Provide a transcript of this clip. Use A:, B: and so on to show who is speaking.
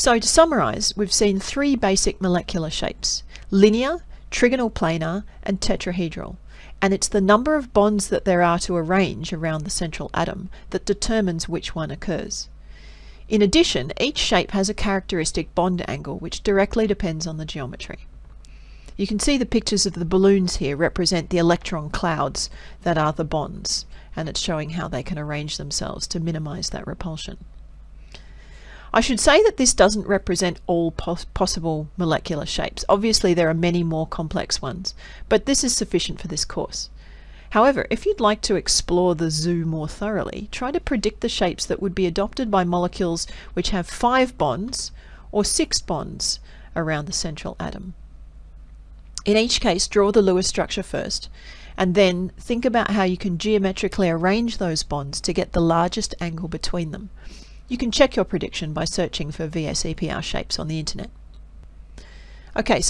A: So to summarise, we've seen three basic molecular shapes, linear, trigonal planar and tetrahedral, and it's the number of bonds that there are to arrange around the central atom that determines which one occurs. In addition, each shape has a characteristic bond angle which directly depends on the geometry. You can see the pictures of the balloons here represent the electron clouds that are the bonds, and it's showing how they can arrange themselves to minimize that repulsion. I should say that this doesn't represent all pos possible molecular shapes. Obviously there are many more complex ones, but this is sufficient for this course. However, if you'd like to explore the zoo more thoroughly, try to predict the shapes that would be adopted by molecules which have five bonds or six bonds around the central atom. In each case, draw the Lewis structure first, and then think about how you can geometrically arrange those bonds to get the largest angle between them. You can check your prediction by searching for VSEPR shapes on the internet. Okay, so